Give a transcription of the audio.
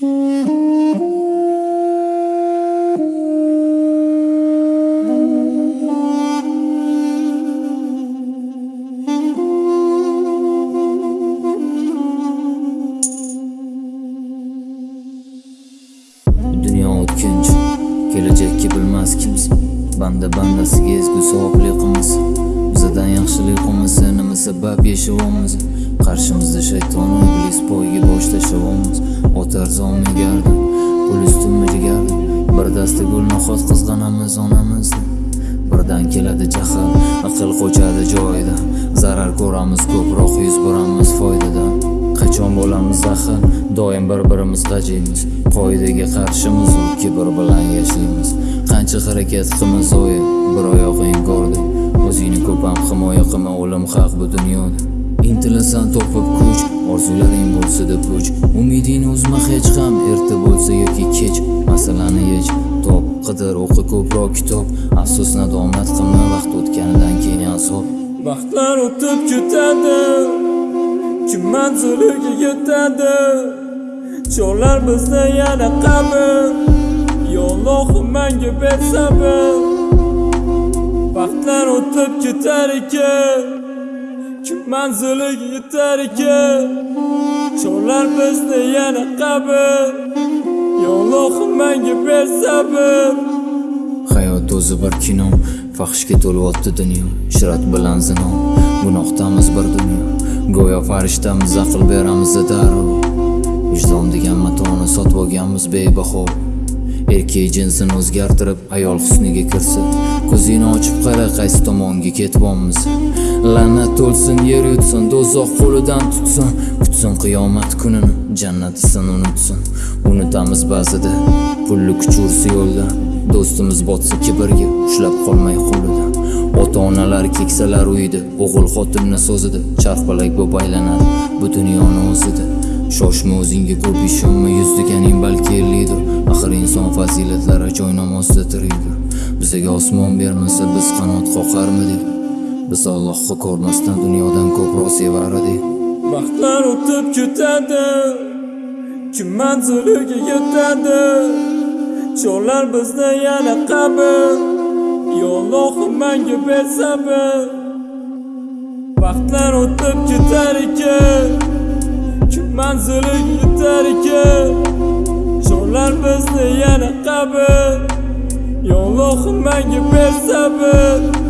dunyo o'tkinch kelajakka bilmas kimsa banda bandasiga ezgu savobli qilmas bizadan yaxshilik qilmasa nima sabab yashayapmiz? Qarshimizda shayton iblis poyga bosh tashlayapmiz. Otar zomi gardi pul ustunmi jigardi bir dasta gul noxot qizg'anamiz onamizni birdan keladi jahl aql qochadi joyida. Zarar ko'ramiz ko'proq yuz beramiz foydadan qachon bo'lamiz ahil doim bir birimiz g'ajiymiz qoidaga qarshimiz u kibr bilan yashaymiz. Qancha harakat qilmiz oyi bir oyog'ing ko'rdi o'zingni ko'p ham himoya qilma o'lim haq bu dunyoda. Intilasan topib kuch orzularing bo'lsa deb puch. Umidingni uzma hech ham erta bo'lsa yoki kech. Masalani yech top qidir o'qi ko'proq kitob. Afsus nadomat qilma vaqt o'tganidan keyin azob. Vaqtlar o'tib ketadi Kim manziliga yetadi? Chorlar bizni yana qabr yo Allohim menga ber sabr o'tib ketar ekan. Kim manziliga yetar ekan. Chorlar bizni yana qabr. Ya menga bersabr hayot o'zi bir kino fahshga to'lyapti dunyo. Shirat bilan zino gunohdamiz bir dunyo. Go'yo farishtamiz aql beramiz darrov vijdon degan matoni sotib olganmiz bebaho. Erkak jinsini o'zgartirib ayol husniga kirsa ko'zingni ochib qara qaysi tomonga ketyapmiz. La'nat o'lsin yer yutsin do'zax qo'lidan tutsin. Kutsin qiyomat kunini jannat isin unutsin. Unutamiz ba'zida pulli kuch ursa yo'lda. Do'stimiz botsa kibrga ushlab qolmay qo'lida. Ota onalar keksalar uyida o'g'il xotinni so'zida charxpalak bo'lib aylanadi. Bu dunyoni o'zida. Shoshma o'zingga ko'p ishonma yuz deganing balki ellikdir bizaga osmon bermasa biz qanot qoqarmidik biz allohni ko'rmasdan dunyodan ko'proq sevar edik Vaqtlar o'tib ketadi Kim manziliga yetadi? Cho'llar bizni yana qabi yo Allohim menga bersabi? Vaqtlar o'tib ketar ekan Kim manziliga yetar ekan? Cho'llar bizni yana qabi Ya Allohim menga ber sabr